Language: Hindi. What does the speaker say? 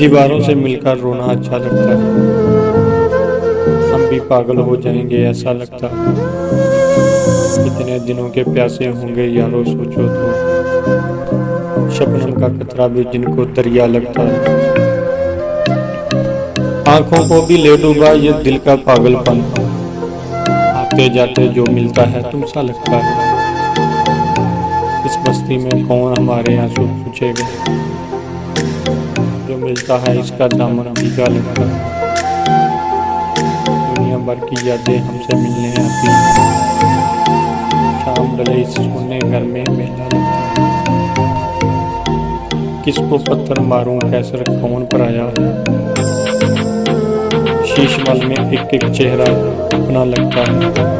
दीवारों से मिलकर रोना अच्छा लगता है। हम भी पागल हो जाएँगे, ऐसा लगता है। कितने दिनों के प्यासे होंगे, यारो सोचो तो। शबनम का कतरा भी जिनको दरिया लगता है। आँखों को भी ले डूबा ये दिल का पागलपन। आते जाते जो मिलता है तुम सा लगता है। इस बस्ती में कौन हमारे आँसू पूछेगा जो मिलता है इसका दामन भीगा लगता है दुनिया भर की यादें हमसे मिलने आती हैं। शाम डले इस सोने घर में मेला लगता है। किसको पत्थर मारूं, कैसर कौन पर आया शीश मल में एक एक चेहरा अपना लगता है।